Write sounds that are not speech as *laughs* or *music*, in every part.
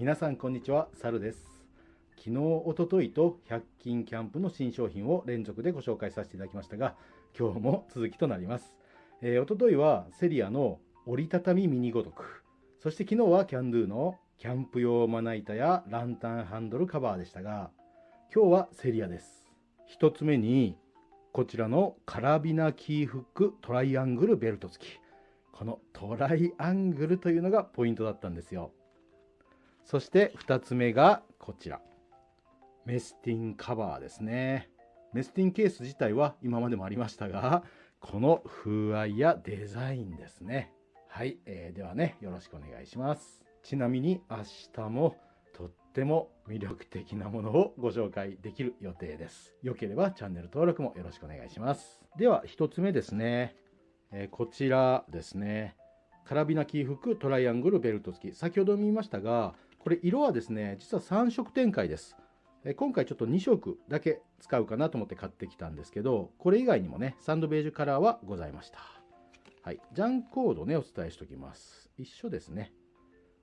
皆さんこんにちは、サルです。昨日、おとといと100均キャンプの新商品を連続でご紹介させていただきましたが、今日も続きとなります。えー、おとといはセリアの折りたたみミニごとく、そして昨日はキャンドゥのキャンプ用まな板やランタンハンドルカバーでしたが、今日はセリアです。1つ目に、こちらのカラビナキーフックトライアングルベルト付き。このトライアングルというのがポイントだったんですよ。そして2つ目がこちら。メスティンカバーですね。メスティンケース自体は今までもありましたが、この風合いやデザインですね。はい、えー、ではね、よろしくお願いします。ちなみに明日もとっても魅力的なものをご紹介できる予定です。よければチャンネル登録もよろしくお願いします。では1つ目ですね。えー、こちらですね。カラビナキーフックトライアングルベルト付き。先ほど見ましたが、これ色はですね、実は3色展開です。今回ちょっと2色だけ使うかなと思って買ってきたんですけど、これ以外にもね、サンドベージュカラーはございました。はい。ジャンコードね、お伝えしておきます。一緒ですね。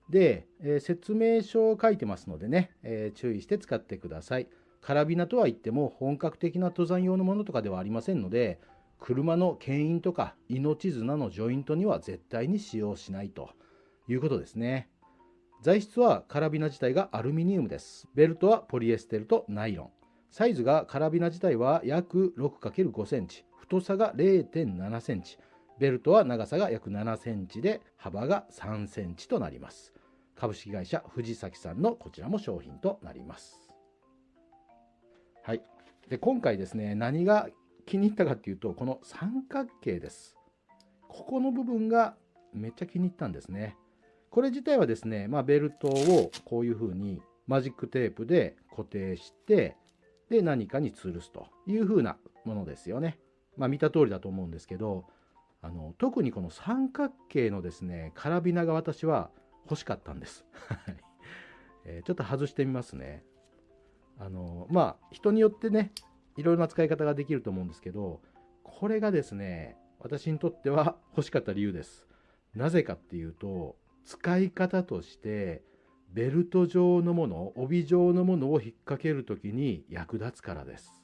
で、えー、説明書を書いてますのでね、えー、注意して使ってください。カラビナとは言っても本格的な登山用のものとかではありませんので、車の牽引とか命綱のジョイントには絶対に使用しないということですね。材質はカラビナ自体がアルミニウムです。ベルトはポリエステルとナイロン。サイズがカラビナ自体は約 6×5 センチ、太さが0.7センチ、ベルトは長さが約7センチで幅が3センチとなります。株式会社藤崎さんのこちらも商品となります。はい。で、今回ですね、何が気に入ったかっていうと、この三角形です。ここの部分がめっちゃ気に入ったんですね。これ自体はですね、まあ、ベルトをこういうふうにマジックテープで固定して、で、何かに吊るすというふうなものですよね。まあ、見た通りだと思うんですけど、あの特にこの三角形のですね、カラビナが私は欲しかったんです。えーちょっと外してみますね。あのまあ人によってねいろいろな使い方ができると思うんですけど、これがですね、私にとっては欲しかった理由です。なぜかっていうと、使い方として、ベルト状のもの、帯状のものを引っ掛けるときに役立つからです。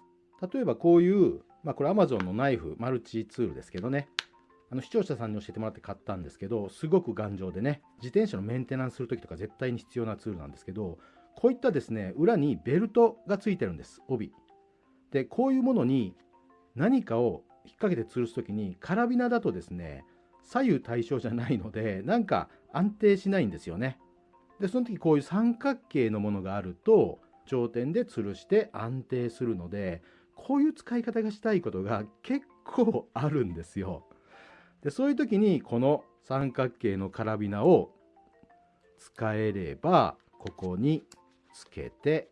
例えばこういう、まあこれ Amazon のナイフ、マルチツールですけどね。あの視聴者さんに教えてもらって買ったんですけど、すごく頑丈でね、自転車のメンテナンスするときとか絶対に必要なツールなんですけど、こういったですね、裏にベルトがついてるんです、帯。で、こういうものに何かを引っ掛けて吊るす時に、カラビナだとですね、左右対称じゃないので、*laughs* なんか安定しないんですよね。で、その時こういう三角形のものがあると、頂点で吊るして安定するので、こういう使い方がしたいことが結構あるんですよ。で、そういう時にこの三角形のカラビナを使えれば、ここにつけて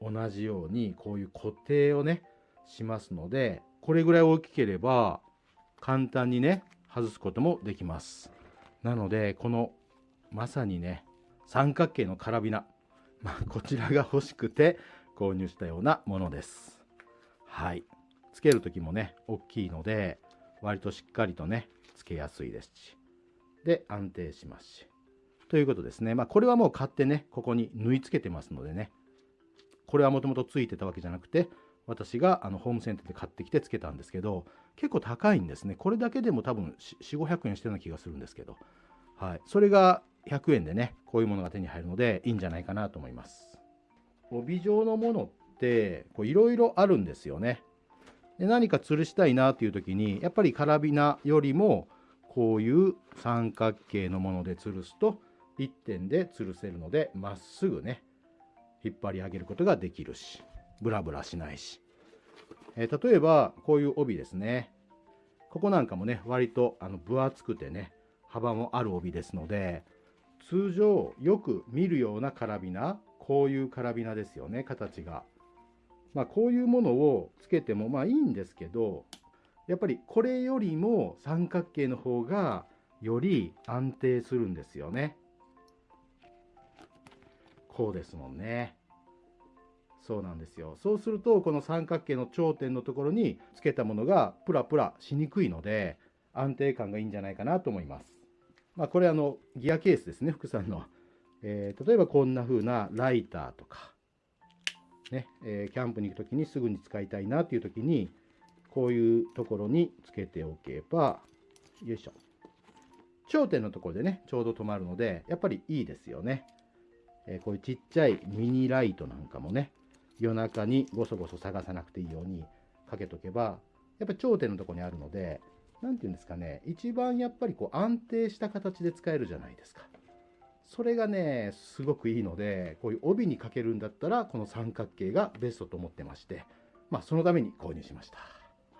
同じようにこういう固定をねしますのでこれぐらい大きければ簡単にね外すこともできます。なのでこのまさにね三角形のカラビナ、まあ、こちらが欲しくて購入したようなものです。はい。つける時もね大きいので割としっかりとねつけやすいですし。で安定しますし。ということですね。まあこれはもう買ってねここに縫い付けてますのでね。これはもともとついてたわけじゃなくて私があのホームセンターで買ってきてつけたんですけど結構高いんですね。これだけでも多分4500円してるような気がするんですけど、はい、それが100円でねこういうものが手に入るのでいいんじゃないかなと思います。帯状のものっていろいろあるんですよね。で何か吊るしたいなっていう時にやっぱりカラビナよりもこういう三角形のもので吊るすと1点で吊るせるのでまっすぐね引っ張り上げることができるし、ブラブラしないし。えー、例えば、こういう帯ですね。ここなんかもね、割とあの分厚くてね、幅もある帯ですので、通常よく見るようなカラビナ、こういうカラビナですよね、形が。まあ、こういうものをつけてもまあいいんですけど、やっぱりこれよりも三角形の方がより安定するんですよね。こうですもんね。そうなんですよ。そうすると、この三角形の頂点のところにつけたものがプラプラしにくいので、安定感がいいんじゃないかなと思います。まあ、これあの、ギアケースですね、福さんの。えー、例えばこんな風なライターとか、ねえー、キャンプに行く時にすぐに使いたいなっていう時にこういうところにつけておけばよいしょ頂点のところでねちょうど止まるのでやっぱりいいですよね、えー、こういうちっちゃいミニライトなんかもね夜中にごそごそ探さなくていいようにかけとけばやっぱり頂点のとこにあるので何て言うんですかね一番やっぱりこう安定した形で使えるじゃないですか。それがねすごくいいのでこういう帯にかけるんだったらこの三角形がベストと思ってましてまあそのために購入しました。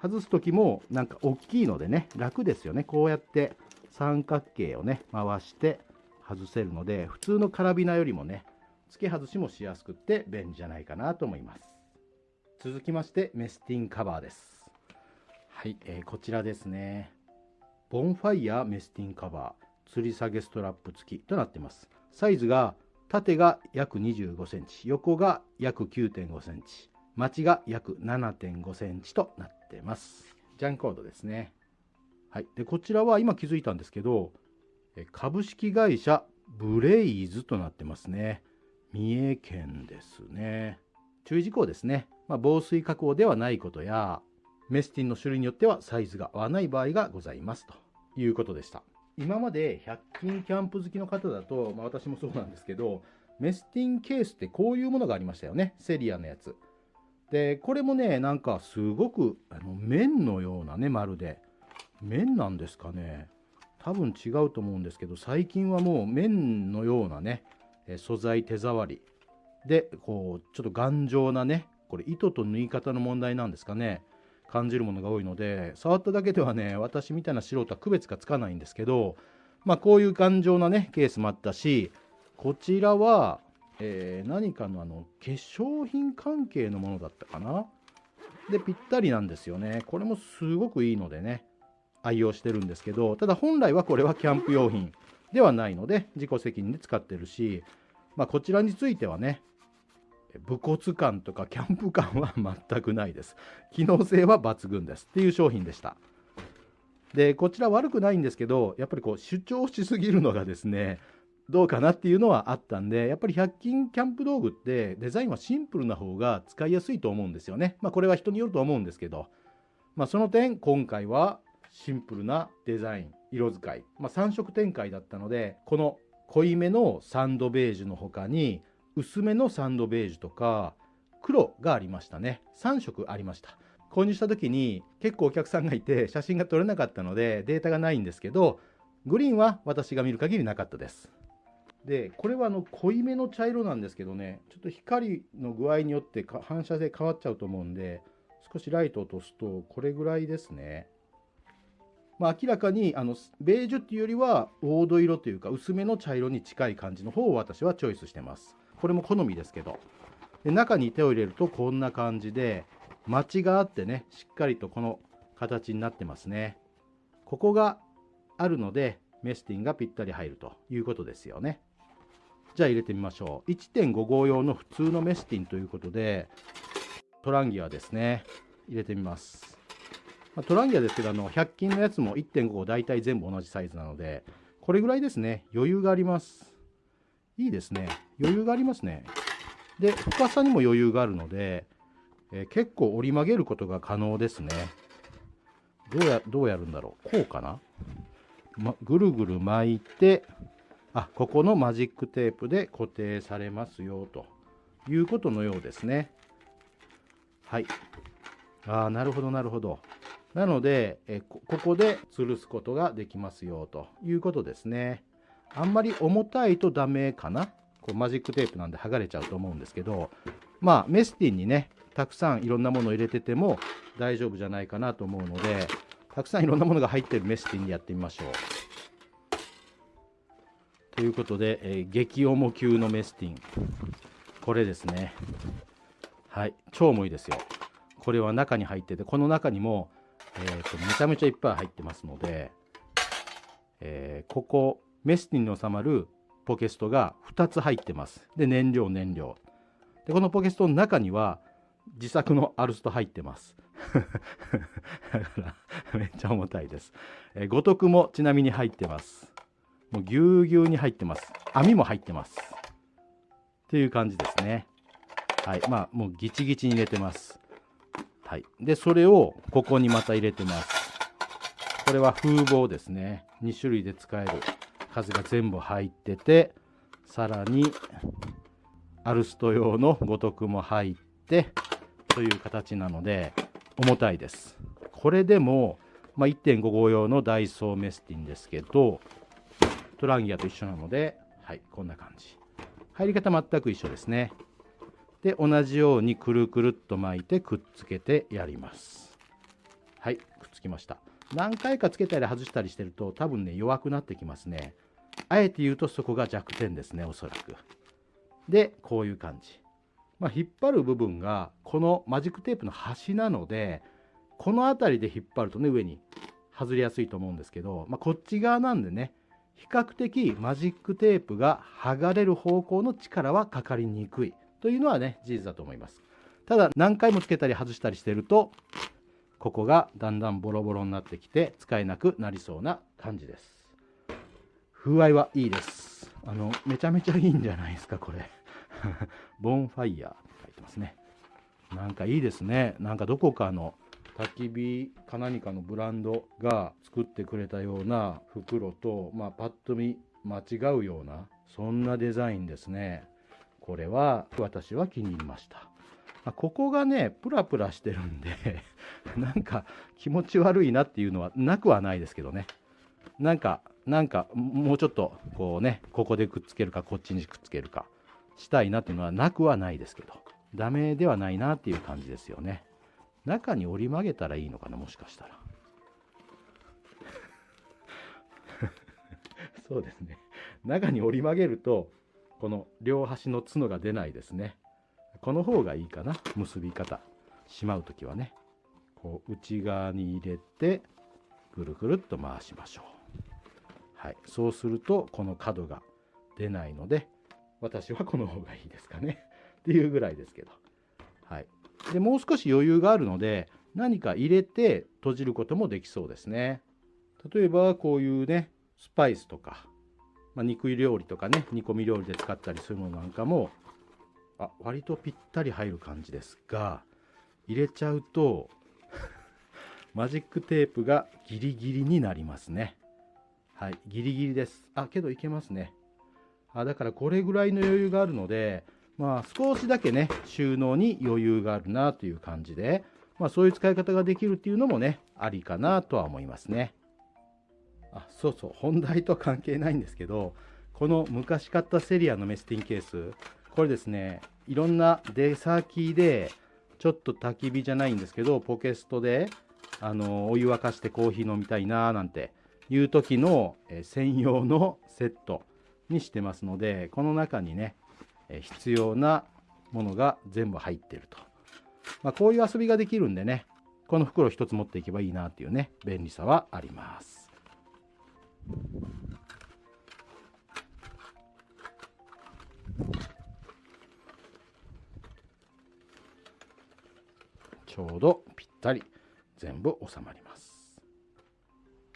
外す時もなんか大きいのでね楽ですよね。こうやって三角形をね回して外せるので普通のカラビナよりもね付け外しもしやすくって便利じゃないかなと思います続きましてメスティンカバーですはい、えー、こちらですねボンファイヤーメスティンカバー吊り下げストラップ付きとなってます。サイズが縦が約25センチ、横が約9.5センチ、待ちが約7.5センチとなってます。ジャンコードですね。はい。で、こちらは今気づいたんですけど、株式会社ブレイズとなってますね。三重県ですね。注意事項ですね。まあ、防水加工ではないことや、メスティンの種類によってはサイズが合わない場合がございますということでした。今まで100均キャンプ好きの方だと、まあ、私もそうなんですけど、メスティンケースってこういうものがありましたよね。セリアのやつ。で、これもね、なんかすごくあの綿のようなね、まるで。綿なんですかね。多分違うと思うんですけど、最近はもう綿のようなね、素材手触り。で、こう、ちょっと頑丈なね、これ糸と縫い方の問題なんですかね。感じるものが多いので触っただけではね私みたいな素人は区別がつかないんですけどまあこういう頑丈なねケースもあったしこちらは、えー、何かのあの化粧品関係のものだったかなでぴったりなんですよねこれもすごくいいのでね愛用してるんですけどただ本来はこれはキャンプ用品ではないので自己責任で使ってるしまあこちらについてはね武骨感とかキャンプ感は全くないです。機能性は抜群ですっていう商品でした。で、こちら悪くないんですけど、やっぱりこう主張しすぎるのがですね、どうかなっていうのはあったんで、やっぱり100均キャンプ道具ってデザインはシンプルな方が使いやすいと思うんですよね。まあこれは人によると思うんですけど、まあその点今回はシンプルなデザイン、色使い、まあ3色展開だったので、この濃いめのサンドベージュの他に薄めのサンドベージュとか黒がありましたね。3色ありました。購入した時に結構お客さんがいて写真が撮れなかったのでデータがないんですけどグリーンは私が見る限りなかったです。でこれはあの濃いめの茶色なんですけどねちょっと光の具合によって反射で変わっちゃうと思うんで少しライトを落とすとこれぐらいですね。まあ、明らかにあのベージュっていうよりは黄土色というか薄めの茶色に近い感じの方を私はチョイスしてます。これも好みですけど。で中に手を入れるとこんな感じでマチがあってねしっかりとこの形になってますね。ここがあるのでメスティンがぴったり入るということですよね。じゃあ入れてみましょう。1.5号用の普通のメスティンということでトランギアですね。入れてみます、まあ、トランギアですけどあの100均のやつも1.5号大体全部同じサイズなのでこれぐらいですね余裕がありますいいですね。余裕がありますね。で、深さにも余裕があるので、えー、結構折り曲げることが可能ですね。どうや、どうやるんだろう。こうかな、ま、ぐるぐる巻いて、あ、ここのマジックテープで固定されますよ、ということのようですね。はい。ああ、なるほど、なるほど。なので、えここで吊るすことができますよ、ということですね。あんまり重たいとダメかな？こうマジックテープなんで剥がれちゃうと思うんですけどまあメスティンにねたくさんいろんなものを入れてても大丈夫じゃないかなと思うのでたくさんいろんなものが入ってるメスティンにやってみましょう。ということで、えー、激重級のメスティン。これですね。はい。超重いですよ。これは中に入っててこの中にも、えーと、めちゃめちゃいっぱい入ってますので、えー、ここメスティンに収まるポケストが2つ入ってます。で、燃料、燃料。で、このポケストの中には自作のアルスト入ってます。*laughs* だから、めっちゃ重たいです。えー、五徳もちなみに入ってます。もうぎゅうぎゅうに入ってます網も入ってますっていう感じですねはいまあもうギチギチに入れてますはい。でそれをここにまた入れてます。これは風防ですね。2種類で使える数が全部入っててさらにアルスト用の五徳も入ってという形なので重たいです。これでも、まあ、1.5号用のダイソーメスティンですけどトランギアと一緒なのではいこんな感じ。入り方全く一緒ですね。で同じようにくるくるっと巻いてくっつけてやります。はいくっつきました。何回かつけたり外したりしてると多分ね弱くなってきますね。あえて言うとそこが弱点ですねおそらく。でこういう感じ。まあ、引っ張る部分がこのマジックテープの端なのでこの辺りで引っ張るとね上に外れやすいと思うんですけど、まあ、こっち側なんでね比較的マジックテープが剥がれる方向の力はかかりにくい。というのはね事実だと思いますただ何回もつけたり外したりしてるとここがだんだんボロボロになってきて使えなくなりそうな感じです風合いはいいですあのめちゃめちゃいいんじゃないですかこれ *laughs* ボンファイヤーって書いてますね。なんかいいですね。なんかどこかの焚き火か何かのブランドが作ってくれたような袋と、まあ、パッと見間違うようなそんなデザインですね。これは私は気に入りました。ここがねプラプラしてるんで *laughs* なんか気持ち悪いなっていうのはなくはないですけどね。なんかなんかもうちょっとこうねここでくっつけるかこっちにくっつけるかしたいなっていうのはなくはないですけど。ダメではないなっていう感じですよね。中に折り曲げたらいいのかなもしかしたら。*laughs* そうですね。中に折り曲げるとこの両端の角が出ないですね。この方がいいかな。結び方。しまう時はね。こう内側に入れてぐるぐるっと回しましょう。はい。そうするとこの角が出ないので私はこの方がいいですかね。っていうぐらいですけど。はい。で、もう少し余裕があるので、何か入れて閉じることもできそうですね。例えば、こういうね、スパイスとか、まあ、肉料理とかね、煮込み料理で使ったりするものなんかも、あ、割とぴったり入る感じですが、入れちゃうと *laughs* マジックテープがギリギリになりますね。はい、ギリギリです。あ、けどいけますね。あだからこれぐらいの余裕があるので、まあ、少しだけね収納に余裕があるなという感じで、まあ、そういう使い方ができるっていうのもねありかなとは思いますね。あそうそう本題と関係ないんですけどこの昔買ったセリアのメスティンケースこれですねいろんな出先でちょっと焚き火じゃないんですけどポケストであのお湯沸かしてコーヒー飲みたいななんていう時の、専用のセットにしてますのでこの中にね必要なものが全部入ってると、まあ、こういう遊びができるんでねこの袋一つ持っていけばいいなっていうね便利さはあります。ちょうどぴったり全部収まります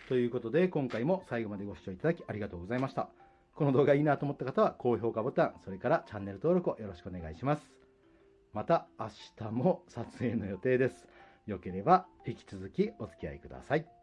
ということで今回も最後までご視聴いただきありがとうございました。この動画いいなと思った方は高評価ボタン、それからチャンネル登録をよろしくお願いします。また明日も撮影の予定です。よければ引き続きお付き合いください。